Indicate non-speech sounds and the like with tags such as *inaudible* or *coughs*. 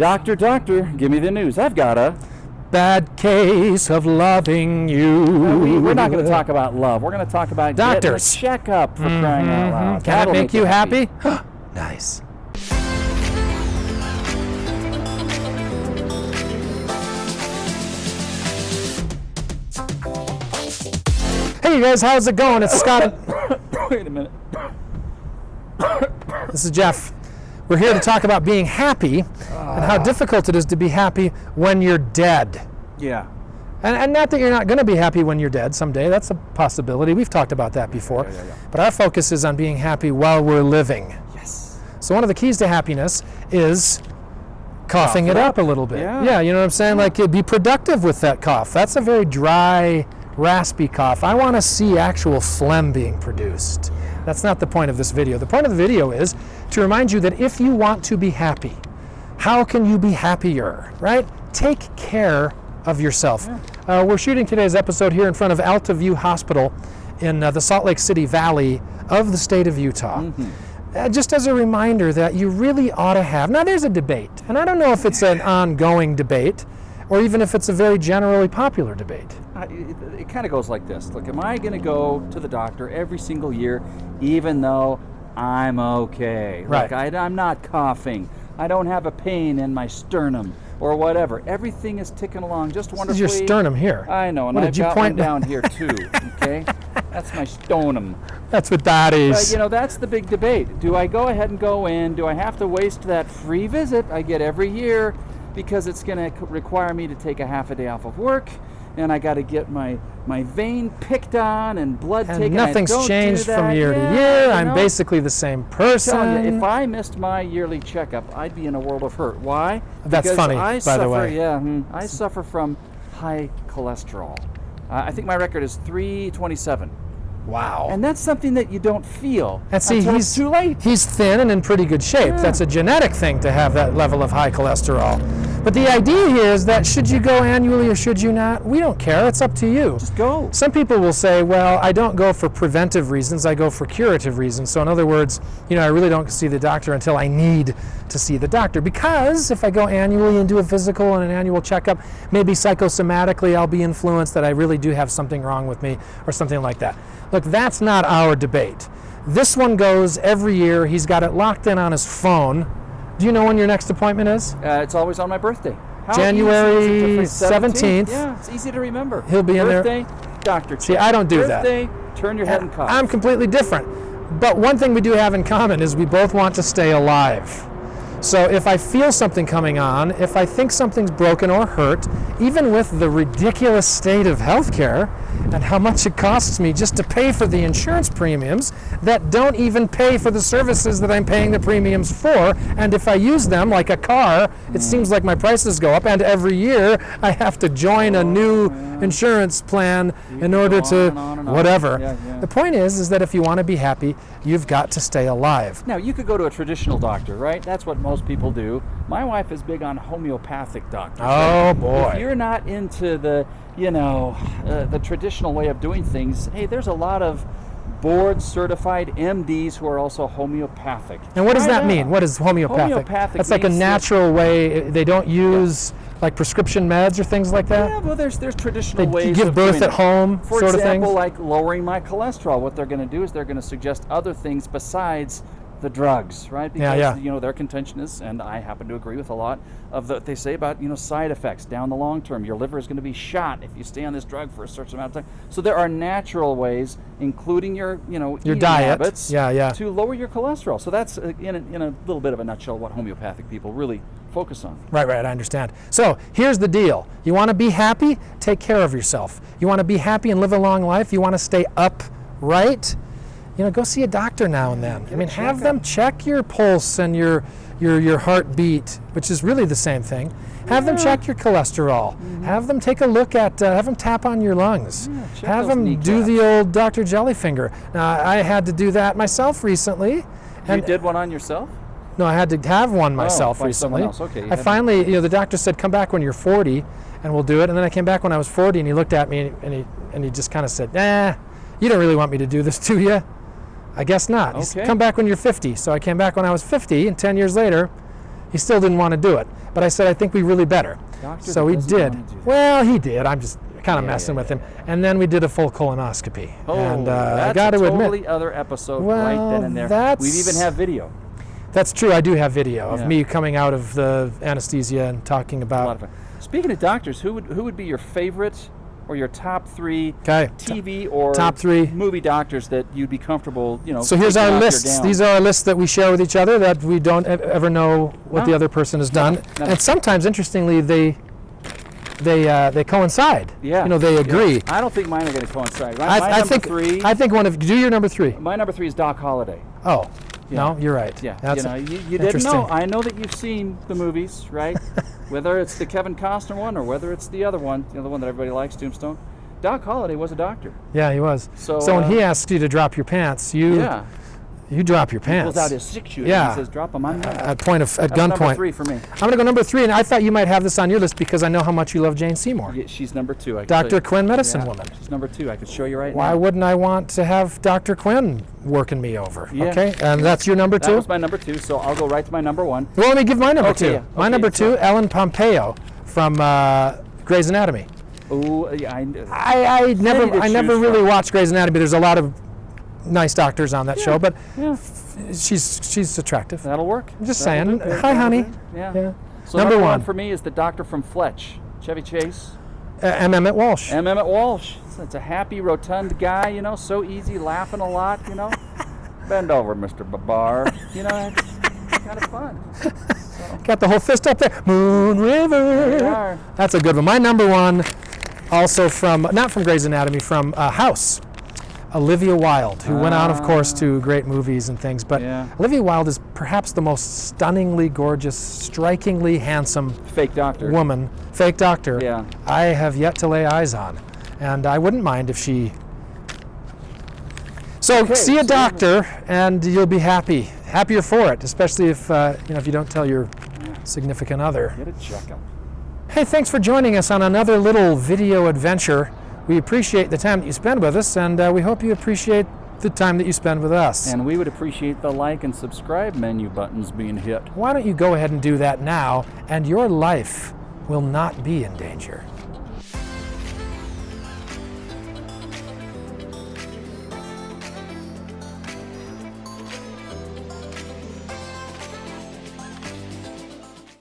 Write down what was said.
Doctor, doctor, give me the news. I've got a. Bad case of loving you. We, are not going to talk about love. We're going to talk about doctors. Checkup for crying out mm-hmm. loud. Can That'll it make you happy? happy? *gasps* nice. Hey you guys, how's it going? It's Scott. *coughs* Wait a minute. This is Jeff. We're here to talk about being happy and how ah. difficult it is to be happy when you're dead. Yeah. And, and not that you're not going to be happy when you're dead someday. That's a possibility. We've talked about that before. yeah, yeah. But our focus is on being happy while we're living. Yes. So one of the keys to happiness is coughing Cough it it up a little bit. Yeah. you know what I'm saying? Like be productive with that cough. That's a very dry, raspy cough. I want to see actual phlegm being produced. That's not the point of this video. The point of the video is to remind you that if you want to be happy, how can you be happier, right? Take care of yourself. Uh, we're shooting today's episode here in front of Alta View Hospital in uh, the Salt Lake City Valley of the state of Utah. Uh, just as a reminder that you really ought to have. Now, there's a debate, and I don't know if it's an *laughs* ongoing debate or even if it's a very generally popular debate. I- It, it kind of goes like this. Look, am I going to go to the doctor every single year, even though I'm okay? Right. Like I, I'm not coughing. I don't have a pain in my sternum or whatever. Everything is ticking along just This is your sternum here. I know, and What, I've did you got point one down *laughs* here too. Okay, that's my sternum. That's what that is. But you know, that's the big debate. Do I go ahead and go in? Do I have to waste that free visit I get every year because it's going to require me to take a half a day off of work? And I got to get my my vein picked on and blood and taken. Nothing's changed from year Yeah, to year. I'm know? basically the same person. you, if I missed my yearly checkup, I'd be in a world of hurt. Why? That's because funny, I by suffer, the way. Yeah, hmm, I suffer from high cholesterol. Uh, I think my record is 327, wow. and that's something that you don't feel And see, until he's it's too late. He's thin and in pretty good shape. Yeah. That's a genetic thing to have that level of high cholesterol. But the idea here is that should you go annually or should you not? We don't care. It's up to you. Just go. Some people will say, well, I don't go for preventive reasons, I go for curative reasons. So, in other words, you know, I really don't see the doctor until I need to see the doctor. Because if I go annually and do a physical and an annual checkup, maybe psychosomatically I'll be influenced that I really do have something wrong with me or something like that. Look, that's not our debate. This one goes every year. He's got it locked in on his phone. Do you know when your next appointment is? Uh, it's always on my birthday. How January easy is it to forget? 17th. Yeah, it's easy to remember. He'll be in there- birthday, doctor. See. I don't do that. birthday, turn your head and cough. I'm completely different. But one thing we do have in common is we both want to stay alive. So if I feel something coming on, if I think something's broken or hurt, even with the ridiculous state of healthcare and how much it costs me just to pay for the insurance premiums that don't even pay for the services that I'm paying the premiums for, and if I use them like a car, it seems like my prices go up, and every year I have to join a new insurance plan in order to and on and on. whatever. The point is, is that if you want to be happy, you've got to stay alive. Now, you could go to a traditional doctor, right? That's what most people do. My wife is big on homeopathic doctors. Oh boy! If you're not into the, you know, uh, the traditional way of doing things, hey, there's a lot of board certified MDs who are also homeopathic. And what does Try that mean? What is homeopathic? Homeopathic That's like a natural way. Eh, they don't use like prescription meds or things like that. Yeah, well, there's there's traditional They ways give of birth at home, For sort of example, things. like lowering my cholesterol. What they're going to do is they're going to suggest other things besides the drugs, right? Yeah, Because yeah. you know their contention is, and I happen to agree with a lot of what they say about you know side effects down the long term. Your liver is going to be shot if you stay on this drug for a certain amount of time. So there are natural ways, including your you know Your diet. habits, Yeah, yeah. to lower your cholesterol. So that's uh, in a, in a little bit of a nutshell what homeopathic people really focus on. Right, right, I understand. So here's the deal. You want to be happy? Take care of yourself. You want to be happy and live a long life? You want to stay upright? You know, go see a doctor now and then. I mean, have them check your pulse and your your your heartbeat, which is really the same thing. Have them check your cholesterol. Have them take a look at. Uh, have them tap on your lungs. check have them do the old Dr. Jellyfinger. Now, I had to do that myself recently. you did one on yourself? no, I had to have one myself by someone recently. Okay, I finally, you know, the doctor said, "Come back when you're 40, and we'll do it." And then I came back when I was 40, and he looked at me and he and he just kind of said, "Nah, you don't really want me to do this, do you?" I guess not. He said, Come back when you're 50. So I came back when I was 50, and 10 years later, He still didn't want to do it. But I said, I think we really better. Doctor so he did. wanna do that. Well, he did. I'm just kind of Yeah, messing yeah, with him. And then we did a full colonoscopy. Oh, and uh, I got a to totally admit, other episode right then and there. We that's- even have video. that's true. I do have video of me coming out of the anesthesia and talking about. of. Speaking of doctors, who would who would be your favorite or your top three Okay. TV or top three. movie doctors that you'd be comfortable, you know? So here's our lists. These are our lists that we share with each other that we don't e- ever know what the other person has done. no. And sometimes, interestingly, they they uh, they coincide. yeah, You know, they yeah. agree. I don't think mine are going to coincide. My, I, my I number think three. I think one of do your number three. my number three is Doc Holliday. Oh, Yeah. No, you're right. Yeah, That's you know, you, you didn't know. I know that you've seen the movies, right? *laughs* whether it's the Kevin Costner one or whether it's the other one, you know, the one that everybody likes, Tombstone. Doc Holliday was a doctor. Yeah, he was. So, when uh, he asks you to drop your pants, you Yeah, you drop your he pants. pulls out his six shooter. Yeah. and he says, "Drop them me." at point of at gunpoint. three for me. I'm gonna go number three, and I thought you might have this on your list because I know how much you love Jane Seymour, Yeah, she's number two. I Dr. Quinn, medicine Yeah, woman. She's number two. I can show you right Why now. Why wouldn't I want to have Dr. Quinn working me over? Yeah. Okay, and that's your number two. That was my number two, so I'll go right to my number one. well, let me give my number Okay, two. yeah. My Okay, number so- two, Ellen Pompeo from uh, Grey's Anatomy. Oh, yeah, I, I, I never I never really from. watched Grey's Anatomy. There's a lot of nice doctors on that show, but yeah, she's she's attractive. that'll work. I'm just That'll saying. Hi, honey. Yeah. Yeah. So Number number, one. for me is the doctor from Fletch, Chevy Chase, Uh, M. Emmett Walsh. M. Emmett Walsh. It's a happy, rotund guy, you know, so easy, laughing a lot, you know. *laughs* Bend over, Mr. Babar. You know, it's kind of fun. *laughs* Got the whole fist up there. Moon River. That's a good one. My number one, also from not from Grey's Anatomy, from uh, House. Olivia Wilde, who went on, of course, to great movies and things, but Yeah. Olivia Wilde is perhaps the most stunningly gorgeous, strikingly handsome Fake doctor. woman, fake doctor, Yeah. I have yet to lay eyes on. And I wouldn't mind if she. So Okay, see a doctor, and you'll be happy, happier for it, especially if uh, you know if you don't tell your significant other. Get a checkup. Hey, thanks for joining us on another little video adventure. We appreciate the time that you spend with us, and uh, we hope you appreciate the time that you spend with us. And we would appreciate the like and subscribe menu buttons being hit. Why don't you go ahead and do that now, and your life will not be in danger.